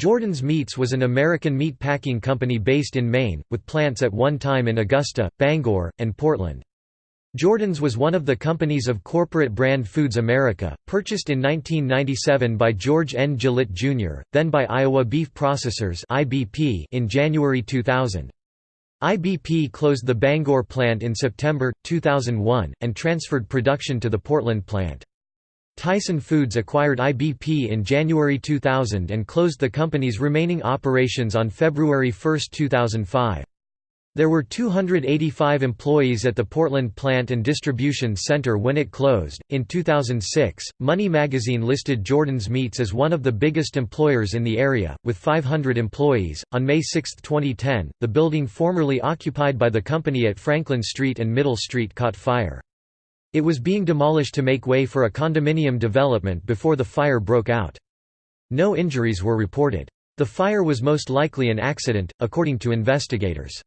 Jordan's Meats was an American meat packing company based in Maine, with plants at one time in Augusta, Bangor, and Portland. Jordan's was one of the companies of corporate brand Foods America, purchased in 1997 by George N. Gillett Jr., then by Iowa Beef Processors in January 2000. IBP closed the Bangor plant in September, 2001, and transferred production to the Portland plant. Tyson Foods acquired IBP in January 2000 and closed the company's remaining operations on February 1, 2005. There were 285 employees at the Portland plant and distribution center when it closed. In 2006, Money magazine listed Jordan's Meats as one of the biggest employers in the area, with 500 employees. On May 6, 2010, the building formerly occupied by the company at Franklin Street and Middle Street caught fire. It was being demolished to make way for a condominium development before the fire broke out. No injuries were reported. The fire was most likely an accident, according to investigators.